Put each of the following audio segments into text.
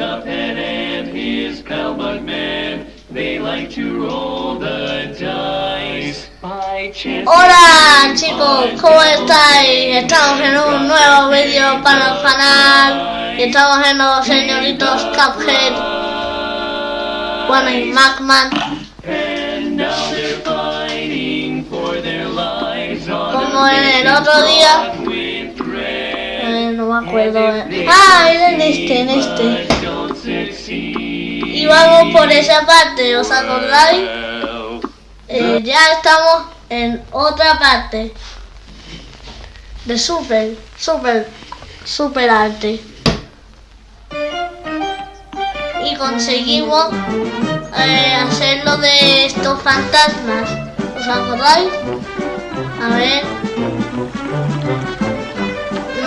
Cuphead and his pal Bugman, they like to roll the dice. By chance Hola chicos, ¿cómo estáis? Estamos en un nuevo vídeo para el canal. y estamos en los señoritos Cuphead, bueno y Macman, como en el otro día, eh, no me acuerdo, ah, era en este, en este. Y vamos por esa parte, ¿os acordáis? Eh, ya estamos en otra parte de super, super, super arte. Y conseguimos eh, hacer lo de estos fantasmas. ¿Os acordáis? A ver.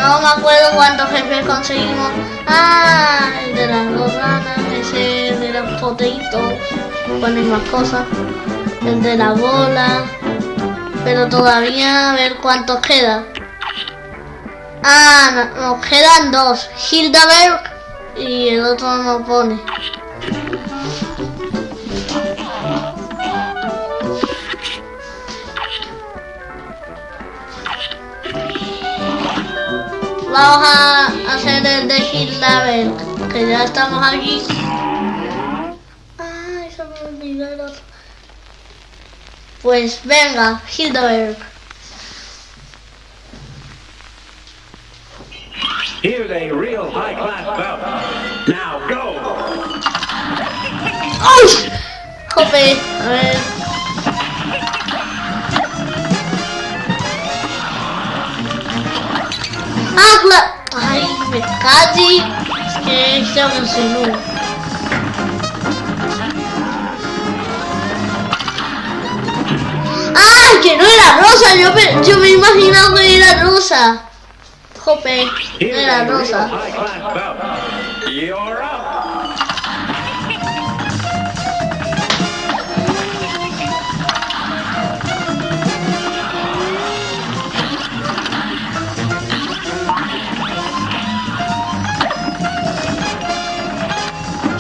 No me acuerdo cuántos jefes conseguimos. Ah, el de las dos ranas, ese de los poteitos. Bueno, y más cosas el de la bola. Pero todavía a ver cuántos queda. Ah, no- nos quedan dos. Hildaberg y el otro no pone. Vamos a hacer el de Hildaberg, que ya estamos aquí. Ay, se me olvidó el otro. Pues venga, Hildeberg. Here's a real high class bout. Now go! ¡Uy! Jope, a ver. ¡Ay, me casi! Es que se emocionó. ¡Ah, que no era rosa! Yo me, yo me imaginaba que era rosa. Jope, no era rosa.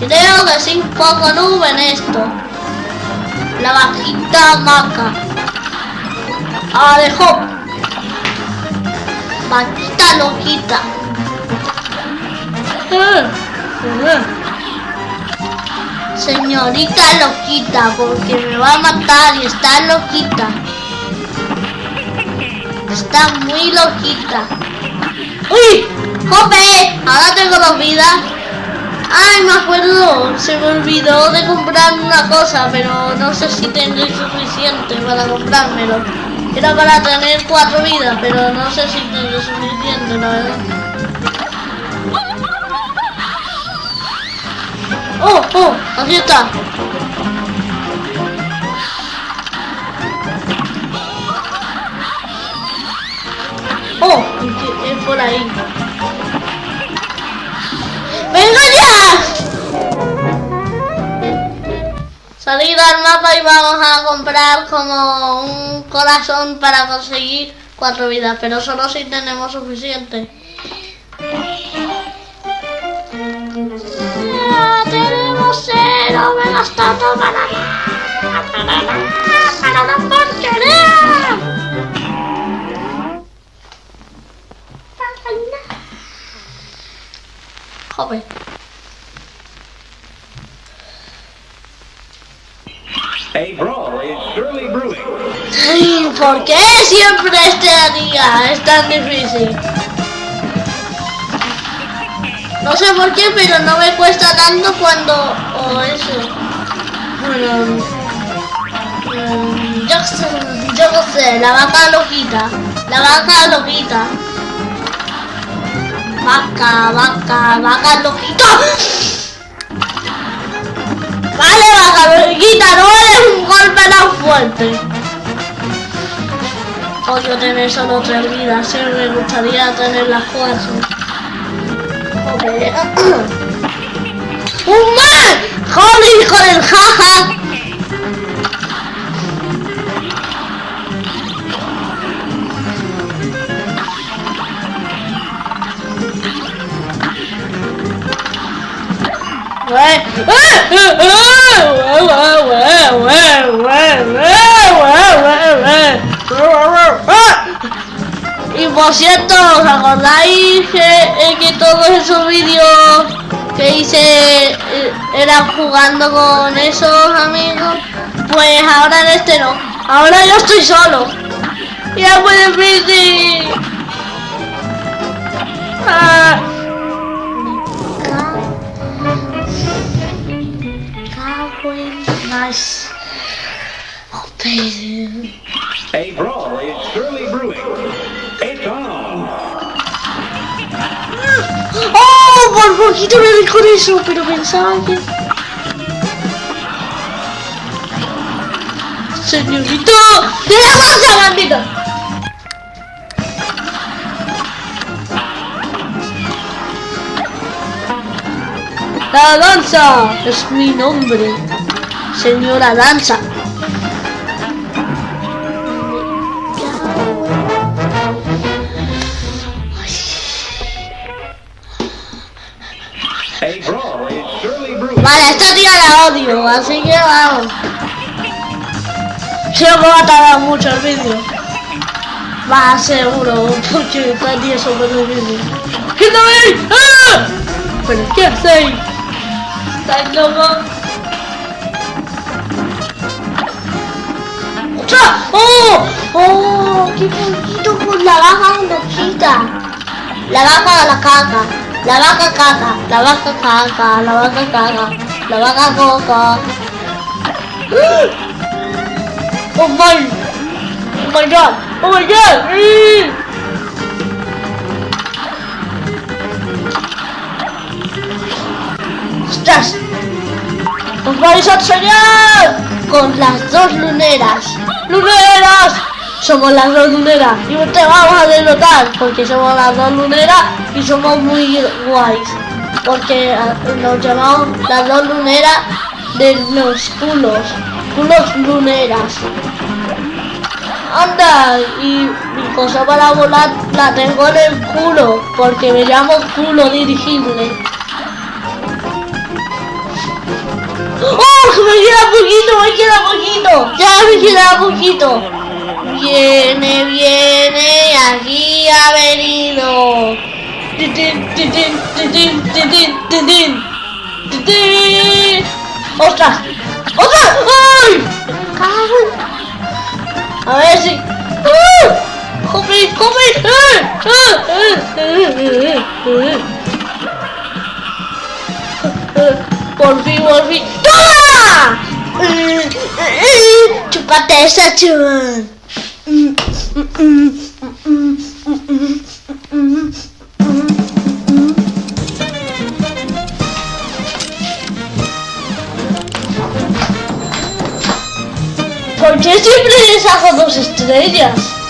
Creo que sí, poco nube en esto. La vaquita maca. Ah, dejó. Vaquita loquita. Señorita loquita, porque me va a matar y está loquita. Está muy loquita. ¡Uy! ¡Jope! Ahora tengo dos vidas. Ay, me acuerdo, se me olvidó de comprar una cosa, pero no sé si tendré suficiente para comprármelo. Era para tener cuatro vidas, pero no sé si tendré suficiente, la verdad. ¡Oh, oh! Aquí está. ¡Oh! Es por ahí. Salir al mapa y vamos a comprar como un corazón para conseguir cuatro vidas, pero solo si tenemos suficiente. Ya tenemos cero, me he gastado para nada, para nada, para la porquería. Para nada. Joder. ¿Por qué siempre este día es tan difícil? No sé por qué, pero no me cuesta tanto cuando... o eso. Bueno... mm, yo no sé, la vaca loquita. La vaca loquita. Vaca, vaca, vaca loquita. Vale, vaca loquita, no eres un golpe tan fuerte. Odio tener solo tres vidas, sí me gustaría tener las cuatro. Joder. ¡Un! ¡Joder, hijo del jaja! Y por cierto, ¿os acordáis que, eh, que todos esos vídeos que hice eh, eran jugando con esos amigos? Pues ahora en este no. Ahora yo estoy solo. Ya pueden ver si... Ah. Cago en las- Oh. A brawl is surely brewing. It's on. ¡Oh! Por poquito me di con eso, pero pensaba que... Señorito, de la bolsa, bandito. La danza es mi nombre, señora danza. Vale, esta tía la odio, así que vamos. Creo que va a tardar mucho el vídeo. Va, seguro, porque está tía sobre el vídeo. ¿Qué tal ahí? ¡Ah! ¿Pero qué hacéis? ¿Estáis locos? ¡Oh! ¡Oh! ¡Qué poquito con la vaca loquita! La vaca la caca, la vaca caca, la vaca caca, la vaca caca, la vaca coca. Oh my, oh my god, oh my god. ¡Ostras! ¡Os vais a enseñar! Con las dos luneras. ¡Luneras! Somos las dos luneras y te vamos a derrotar porque somos las dos luneras y somos muy guays. Porque ah, nos llamamos las dos luneras de los culos. Culos luneras. Anda, y mi cosa para volar la tengo en el culo porque me culo dirigible. ¡Oh! Me queda poquito, me queda poquito. Ya me queda poquito. Viene, viene, aquí ha venido. Ostras! Ostras! Ai! Caralho! A ver se... Uh! Comprei! É, Comprei! É? Por fim, por fim... Toma! Chupa a testa, tio! ¿Por qué siempre les hago dos estrellas?